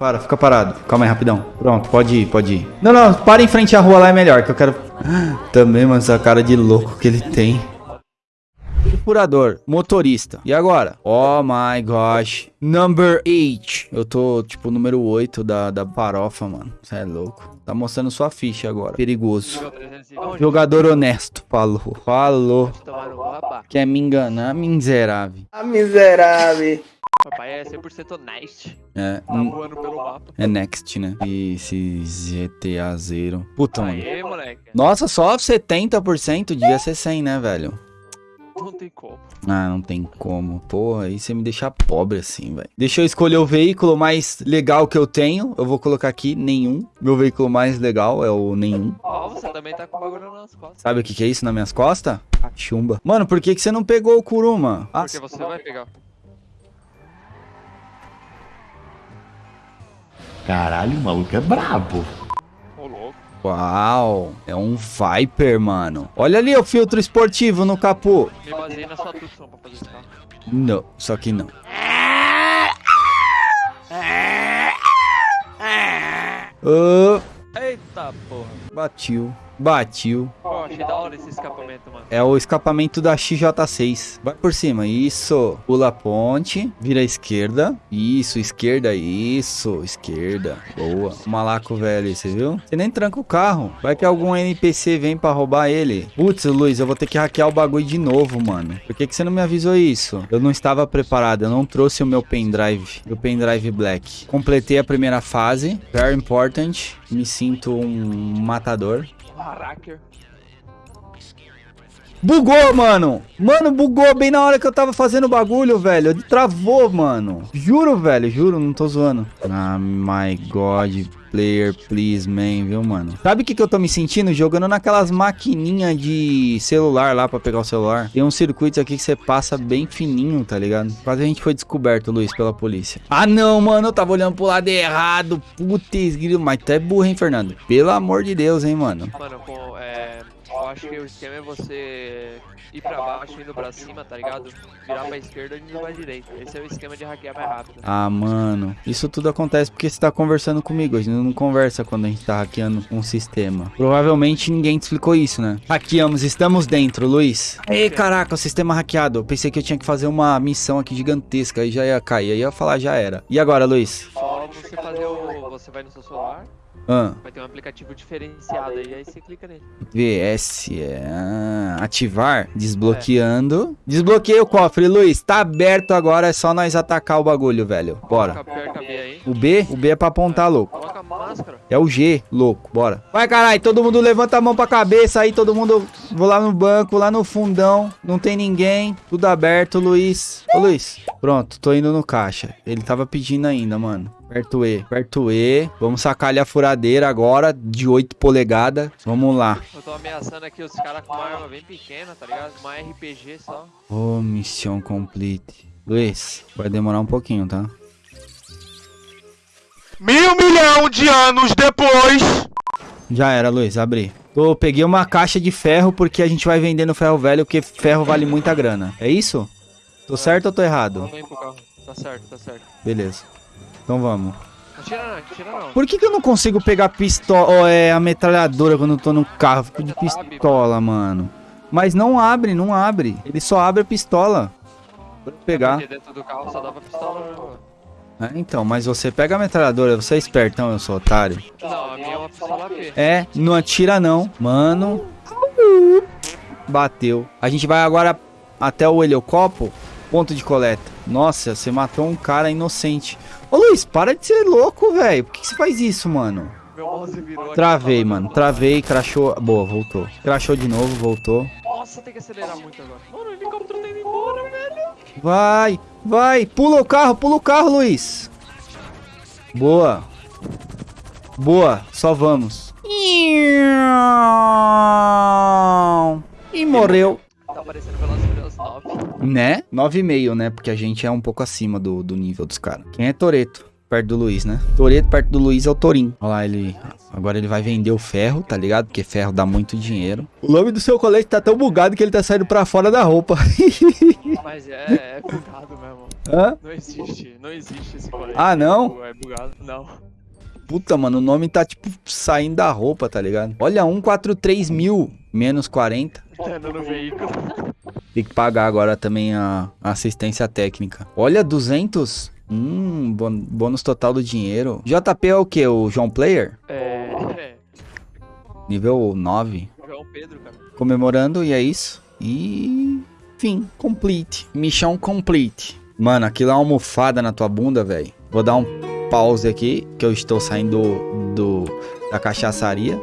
Para, fica parado. Calma aí, rapidão. Pronto, pode ir, pode ir. Não, não, para em frente à rua lá é melhor, que eu quero... Também, mano, essa cara de louco que ele tem. Furador, motorista. E agora? Oh my gosh. Number 8. Eu tô, tipo, número 8 da, da farofa, mano. Você é louco. Tá mostrando sua ficha agora. Perigoso. Jogador honesto. Falou. Falou. Quer me enganar, miserável. A miserável. Papai é 100% honesto. É, Tá hum, voando pelo mapa. é next, né? Esse GTA zero. Puta, mano. Aê, moleque. Nossa, só 70% devia ser 100, né, velho? Não tem como. Ah, não tem como. Porra, aí você me deixa pobre assim, velho. Deixa eu escolher o veículo mais legal que eu tenho. Eu vou colocar aqui nenhum. Meu veículo mais legal é o nenhum. Ó, você também tá com o bagulho nas costas. Sabe o que, que é isso nas minhas costas? Chumba. Mano, por que, que você não pegou o Kuruma? Porque você vai pegar. Caralho, o maluco é brabo. Ô, louco. uau. É um Viper, mano. Olha ali o filtro esportivo no capô. Me baseei na sua pra fazer esse carro. Não, só que não. Eita porra. batiu. Batiu. Achei da hora esse escapamento, mano. É o escapamento da XJ6. Vai por cima. Isso. Pula a ponte. Vira à esquerda. Isso, esquerda. Isso, esquerda. Boa. Malaco velho, você viu? Você nem tranca o carro. Vai que algum NPC vem pra roubar ele. Putz, Luiz, eu vou ter que hackear o bagulho de novo, mano. Por que, que você não me avisou isso? Eu não estava preparado. Eu não trouxe o meu pendrive. Meu pendrive black. Completei a primeira fase. Very important. Me sinto um matador. Hacker. Bugou, mano. Mano, bugou bem na hora que eu tava fazendo o bagulho, velho. Travou, mano. Juro, velho. Juro, não tô zoando. Ah, my God. Player, please, man, viu, mano? Sabe o que, que eu tô me sentindo? Jogando naquelas maquininhas de celular lá pra pegar o celular. Tem uns circuitos aqui que você passa bem fininho, tá ligado? Quase a gente foi descoberto, Luiz, pela polícia. Ah, não, mano. Eu tava olhando pro lado errado. Putz, grilo. Mas tu é burro, hein, Fernando? Pelo amor de Deus, hein, mano? Eu acho que o esquema é você ir pra baixo, indo pra cima, tá ligado? Virar pra esquerda e indo pra direita. Esse é o esquema de hackear mais rápido. Ah, mano, isso tudo acontece porque você tá conversando comigo. A gente não conversa quando a gente tá hackeando um sistema. Provavelmente ninguém te explicou isso, né? Hackeamos, estamos dentro, Luiz. Ei, caraca, o sistema hackeado. Eu pensei que eu tinha que fazer uma missão aqui gigantesca. Aí já ia cair. Aí eu ia falar, já era. E agora, Luiz? Só você fazer o. Você vai no seu celular, Ah, vai ter um aplicativo diferenciado aí, aí você clica nele. VS. Ah, ativar. Desbloqueando. Desbloqueei o cofre, Luiz. Tá aberto agora. É só nós atacar o bagulho, velho. Bora. O B? O B é pra apontar, louco. Coloca a máscara. É o G, louco, bora. Vai, caralho, todo mundo levanta a mão pra cabeça aí, todo mundo... Vou lá no banco, lá no fundão, não tem ninguém, tudo aberto, Luiz. Ô, Luiz, pronto, tô indo no caixa. Ele tava pedindo ainda, mano. Aperto E, aperto E. Vamos sacar ali a furadeira agora, de 8 polegadas. Vamos lá. Eu tô ameaçando aqui os caras com uma arma bem pequena, tá ligado? Uma RPG só. Ô, missão complete. Luiz, vai demorar um pouquinho, tá? Mil milhão de anos depois. Já era, Luiz, abri. Tô, peguei uma caixa de ferro porque a gente vai vendendo ferro velho, porque ferro vale muita grana. É isso? Tô certo ou tô errado? Vamos aí pro carro. Tá certo, tá certo. Beleza. Então vamos. Atira não, atira não. Por que, que eu não consigo pegar pistola, ou é a metralhadora quando eu tô no carro? Fico de pistola, mano. Mas não abre, não abre. Ele só abre a pistola. Vou pegar. Porque dentro do carro só dava pistola, né, mano? É, então, mas você pega a metralhadora, você é espertão, eu sou otário. Não, a minha é uma pistola. É, não atira não. Mano. Bateu. A gente vai agora até o helicopo, ponto de coleta. Nossa, você matou um cara inocente. Ô Luiz, para de ser louco, velho. Por que, que você faz isso, mano? Travei, tava mano. no- Travei, crashou. Boa, voltou. Crashou de novo, voltou. Nossa, tem que acelerar muito agora. Mano, o helicóptero tá indo embora, velho. Vai, vai. Pula o carro, pula o carro, Luiz. Boa. Boa, só vamos. E morreu. Tá parecendo Velozes e Furiosos 9. Né? 9,5, né? Porque a gente é um pouco acima do, do nível dos caras. Quem é Toreto? Perto do Luiz, né? Toreto perto do Luiz é o Torim. Olha lá, ele. Agora ele vai vender o ferro, tá ligado? Porque ferro dá muito dinheiro. O nome do seu colete tá tão bugado que ele tá saindo pra fora da roupa. Mas é, é bugado mesmo. Hã? Não existe, não existe esse colete. Ah, não? É bugado, não. Puta, mano, o nome tá tipo saindo da roupa, tá ligado? Olha, 143 mil menos 40. Tá andando no veículo. Tem que pagar agora também a assistência técnica. Olha, 200. Hum, bônus total do dinheiro. JP é o que? O João Player? É. É. Nível 9. João Pedro, cara. Comemorando, e é isso. E. Fim, complete. Missão complete. Mano, aquilo é uma almofada na tua bunda, velho. Vou dar um pause aqui, que eu estou saindo do, da cachaçaria.